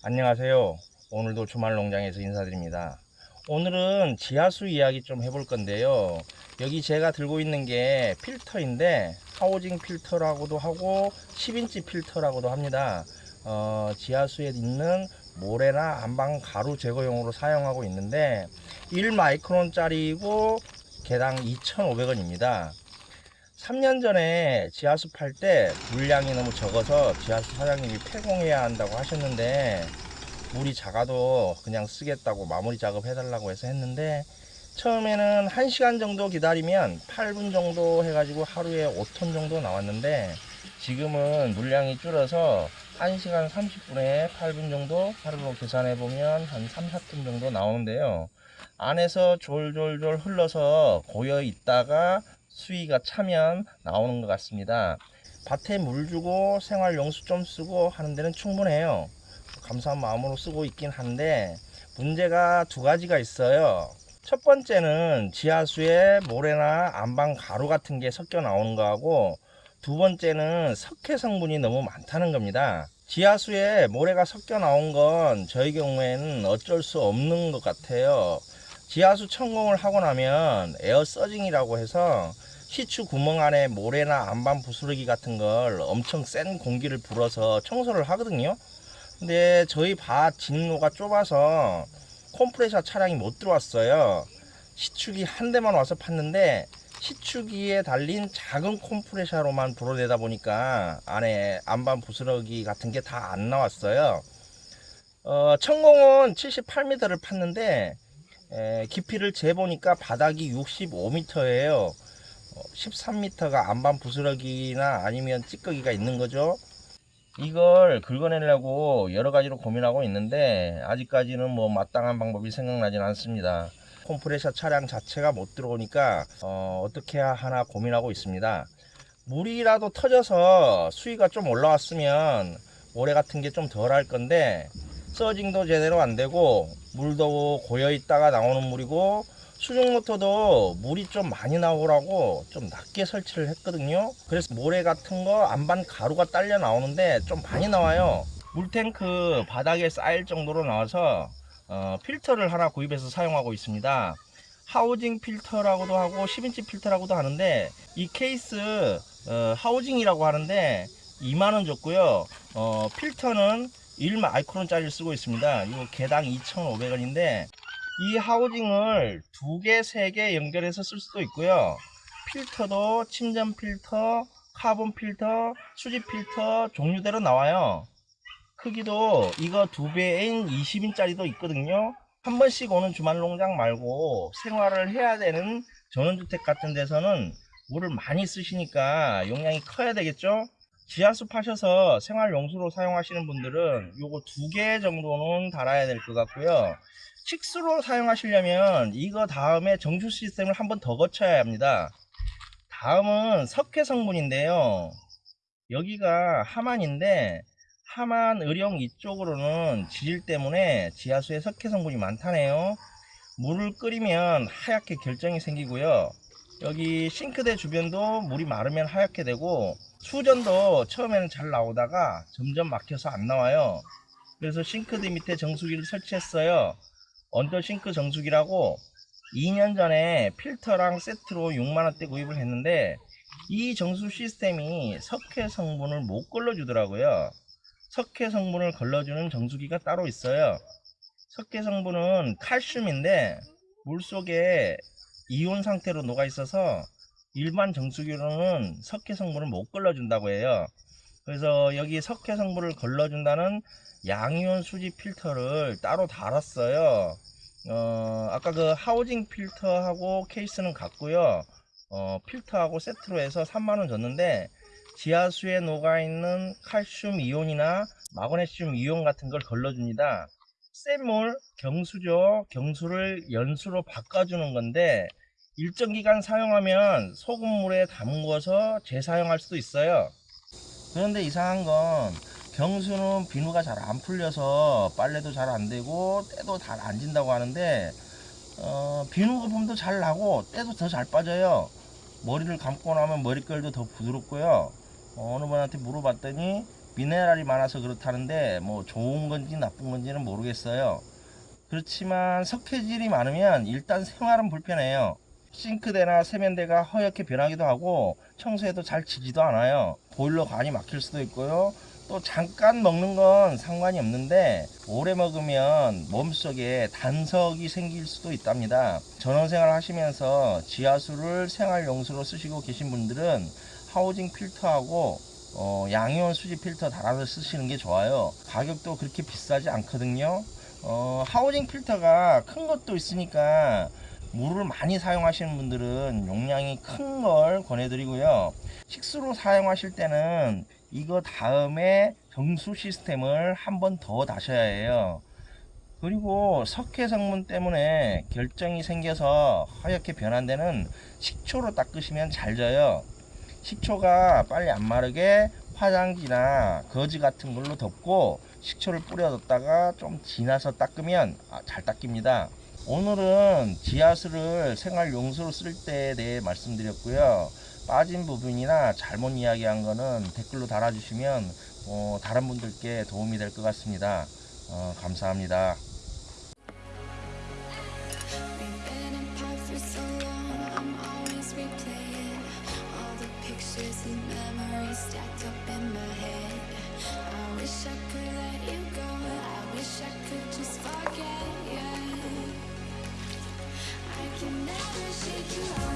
안녕하세요. 오늘도 주말 농장에서 인사드립니다. 오늘은 지하수 이야기 좀 해볼 건데요. 여기 제가 들고 있는 게 필터인데 하우징 필터라고도 하고 10인치 필터라고도 합니다. 어, 지하수에 있는 모래나 안방 가루 제거용으로 사용하고 있는데 1마이크론 짜리고 개당 2,500원입니다. 3년 전에 지하수 팔때 물량이 너무 적어서 지하수 사장님이 폐공해야 한다고 하셨는데 물이 작아도 그냥 쓰겠다고 마무리 작업 해달라고 해서 했는데 처음에는 1시간 정도 기다리면 8분 정도 해가지고 하루에 5톤 정도 나왔는데 지금은 물량이 줄어서 1시간 30분에 8분 정도 하루로 계산해 보면 한 3, 4톤 정도 나오는데요. 안에서 졸졸졸 흘러서 고여 있다가 수위가 차면 나오는 것 같습니다. 밭에 물 주고 생활용수 좀 쓰고 하는 데는 충분해요. 감사한 마음으로 쓰고 있긴 한데 문제가 두 가지가 있어요. 첫 번째는 지하수에 모래나 안방 가루 같은 게 섞여 나오는 거하고 두 번째는 석회 성분이 너무 많다는 겁니다. 지하수에 모래가 섞여 나온 건 저희 경우에는 어쩔 수 없는 것 같아요. 지하수 천공을 하고 나면 에어 서징이라고 해서 시추 구멍 안에 모래나 안반 부스러기 같은 걸 엄청 센 공기를 불어서 청소를 하거든요. 근데 저희 밭 진로가 좁아서 컴프레셔 차량이 못 들어왔어요. 시축이 한 대만 와서 팠는데 시축기에 달린 작은 컴프레셔로만 불어내다 보니까 안에 안반 부스러기 같은 게 다 안 나왔어요. 어, 천공은 78m를 팠는데 에, 깊이를 재보니까 바닥이 65m예요. 13m가 안반 부스러기나 아니면 찌꺼기가 있는 거죠. 이걸 긁어내려고 여러 가지로 고민하고 있는데 아직까지는 뭐 마땅한 방법이 생각나진 않습니다. 콤프레셔 차량 자체가 못 들어오니까 어, 어떻게 하나 고민하고 있습니다. 물이라도 터져서 수위가 좀 올라왔으면 모래 같은 게 좀 덜 할 건데 서징도 제대로 안 되고 물도 고여 있다가 나오는 물이고 수중 모터도 물이 좀 많이 나오라고 좀 낮게 설치를 했거든요. 그래서 모래 같은 거 안반 가루가 딸려 나오는데 좀 많이 나와요. 물탱크 바닥에 쌓일 정도로 나와서 어, 필터를 하나 구입해서 사용하고 있습니다. 하우징 필터라고도 하고 10인치 필터라고도 하는데 이 케이스 어, 하우징이라고 하는데 2만원 줬고요. 어, 필터는 1마이크론 짜리를 쓰고 있습니다. 이거 개당 2,500원인데 이 하우징을 두 개, 세 개 연결해서 쓸 수도 있고요. 필터도 침전 필터, 카본 필터, 수지 필터 종류대로 나와요. 크기도 이거 두 배인 20인짜리도 있거든요. 한 번씩 오는 주말 농장 말고 생활을 해야 되는 전원주택 같은 데서는 물을 많이 쓰시니까 용량이 커야 되겠죠? 지하수 파셔서 생활용수로 사용하시는 분들은 요거 두 개 정도는 달아야 될 것 같고요. 식수로 사용하시려면 이거 다음에 정수 시스템을 한 번 더 거쳐야 합니다. 다음은 석회 성분인데요. 여기가 하만인데 하만 의령 이쪽으로는 지질 때문에 지하수에 석회 성분이 많다네요. 물을 끓이면 하얗게 결정이 생기고요. 여기 싱크대 주변도 물이 마르면 하얗게 되고 수전도 처음에는 잘 나오다가 점점 막혀서 안 나와요. 그래서 싱크대 밑에 정수기를 설치했어요. 언더 싱크 정수기라고 2년 전에 필터랑 세트로 6만원대 구입을 했는데 이 정수 시스템이 석회 성분을 못 걸러주더라고요. 석회 성분을 걸러주는 정수기가 따로 있어요. 석회 성분은 칼슘인데 물속에 이온 상태로 녹아 있어서 일반 정수기로는 석회 성분을 못 걸러준다고 해요. 그래서 여기 석회 성분을 걸러준다는 양이온 수지 필터를 따로 달았어요. 어, 아까 그 하우징 필터하고 케이스는 같고요. 어, 필터하고 세트로 해서 3만원 줬는데 지하수에 녹아있는 칼슘 이온이나 마그네슘 이온 같은 걸 걸러줍니다. 샘물, 경수죠. 경수를 연수로 바꿔주는 건데 일정 기간 사용하면 소금물에 담궈서 재사용할 수도 있어요. 그런데 이상한 건 경수는 비누가 잘 안 풀려서 빨래도 잘 안 되고 때도 잘 안 진다고 하는데 어, 비누 거품도 잘 나고 때도 더 잘 빠져요. 머리를 감고 나면 머릿결도 더 부드럽고요. 어, 느 분한테 물어봤더니 미네랄이 많아서 그렇다는데 뭐 좋은 건지 나쁜 건지는 모르겠어요. 그렇지만 석회질이 많으면 일단 생활은 불편해요. 싱크대나 세면대가 허옇게 변하기도 하고 청소해도 잘 지지도 않아요. 보일러 간이 막힐 수도 있고요. 또 잠깐 먹는 건 상관이 없는데 오래 먹으면 몸속에 단석이 생길 수도 있답니다. 전원생활 하시면서 지하수를 생활용수로 쓰시고 계신 분들은 하우징 필터하고 어, 양이온 수지 필터 달아서 쓰시는 게 좋아요. 가격도 그렇게 비싸지 않거든요. 어, 하우징 필터가 큰 것도 있으니까 물을 많이 사용하시는 분들은 용량이 큰 걸 권해드리고요. 식수로 사용하실 때는 이거 다음에 정수 시스템을 한 번 더 다셔야 해요. 그리고 석회 성분 때문에 결정이 생겨서 하얗게 변한 데는 식초로 닦으시면 잘 져요. 식초가 빨리 안 마르게 화장지나 거즈 같은 걸로 덮고 식초를 뿌려뒀다가 좀 지나서 닦으면 아, 잘 닦입니다. 오늘은 지하수를 생활 용수로 쓸 때에 대해 말씀드렸고요. 빠진 부분이나 잘못 이야기한 거는 댓글로 달아주시면 어, 다른 분들께 도움이 될 것 같습니다. 어, 감사합니다. Can never shake you off.